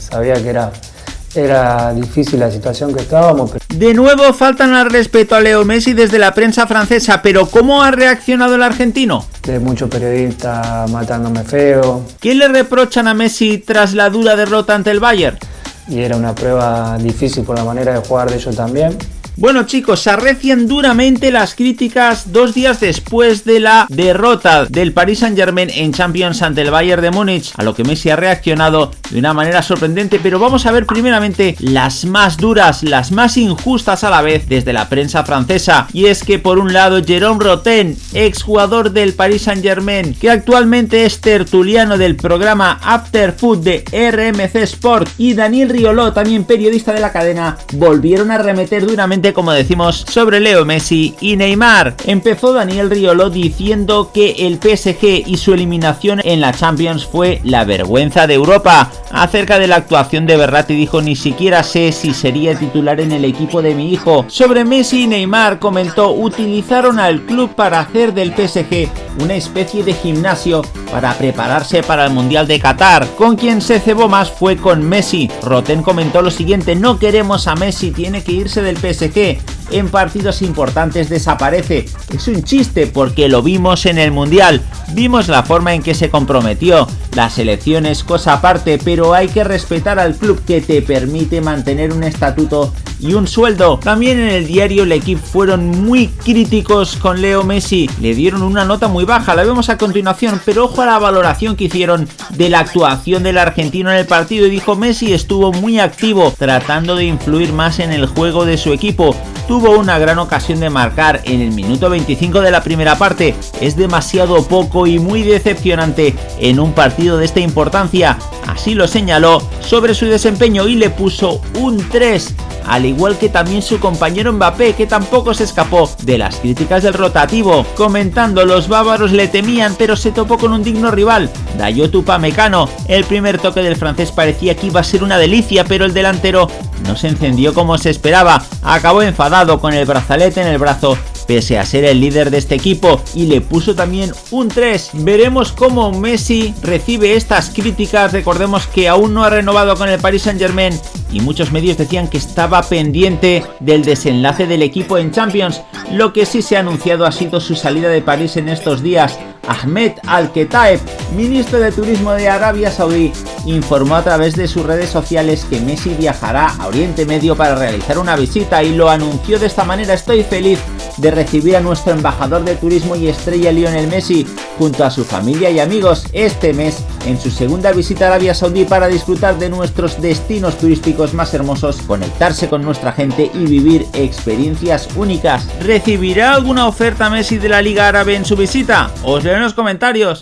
sabía que era era difícil la situación que estábamos. De nuevo faltan al respeto a Leo Messi desde la prensa francesa, pero ¿cómo ha reaccionado el argentino? De muchos periodistas matándome feo. ¿Qué le reprochan a Messi tras la dura derrota ante el Bayern? Y era una prueba difícil por la manera de jugar de ellos también. Bueno chicos, se arrecian duramente las críticas dos días después de la derrota del Paris Saint Germain en Champions ante el Bayern de Múnich, a lo que Messi ha reaccionado de una manera sorprendente, pero vamos a ver primeramente las más duras, las más injustas a la vez desde la prensa francesa, y es que por un lado Jerome Roten, exjugador del Paris Saint Germain, que actualmente es tertuliano del programa After Food de RMC Sport, y Daniel Riolo, también periodista de la cadena, volvieron a remeter duramente como decimos, sobre Leo Messi y Neymar. Empezó Daniel Riolo diciendo que el PSG y su eliminación en la Champions fue la vergüenza de Europa. Acerca de la actuación de Berratti dijo ni siquiera sé si sería titular en el equipo de mi hijo. Sobre Messi y Neymar comentó utilizaron al club para hacer del PSG una especie de gimnasio para prepararse para el Mundial de Qatar. Con quien se cebó más fue con Messi. Roten comentó lo siguiente, no queremos a Messi, tiene que irse del PSG en partidos importantes desaparece. Es un chiste porque lo vimos en el Mundial, vimos la forma en que se comprometió. La selección es cosa aparte, pero hay que respetar al club que te permite mantener un estatuto y un sueldo. También en el diario El Equipo fueron muy críticos con Leo Messi, le dieron una nota muy baja, la vemos a continuación, pero ojo a la valoración que hicieron de la actuación del argentino en el partido y dijo Messi estuvo muy activo, tratando de influir más en el juego de su equipo. Tuvo una gran ocasión de marcar en el minuto 25 de la primera parte, es demasiado poco y muy decepcionante en un partido de esta importancia, así lo señaló sobre su desempeño y le puso un 3 al igual que también su compañero Mbappé que tampoco se escapó de las críticas del rotativo, comentando los bávaros le temían pero se topó con un digno rival, Dayot Upamecano, el primer toque del francés parecía que iba a ser una delicia pero el delantero no se encendió como se esperaba, acabó enfadado con el brazalete en el brazo pese a ser el líder de este equipo y le puso también un 3. Veremos cómo Messi recibe estas críticas, recordemos que aún no ha renovado con el Paris Saint Germain y muchos medios decían que estaba pendiente del desenlace del equipo en Champions, lo que sí se ha anunciado ha sido su salida de París en estos días. Ahmed Al-Ketaeb, ministro de Turismo de Arabia Saudí, informó a través de sus redes sociales que Messi viajará a Oriente Medio para realizar una visita y lo anunció de esta manera, estoy feliz de recibir a nuestro embajador de turismo y estrella Lionel Messi junto a su familia y amigos este mes en su segunda visita a Arabia Saudí para disfrutar de nuestros destinos turísticos más hermosos, conectarse con nuestra gente y vivir experiencias únicas. ¿Recibirá alguna oferta Messi de la Liga Árabe en su visita? Os leo en los comentarios.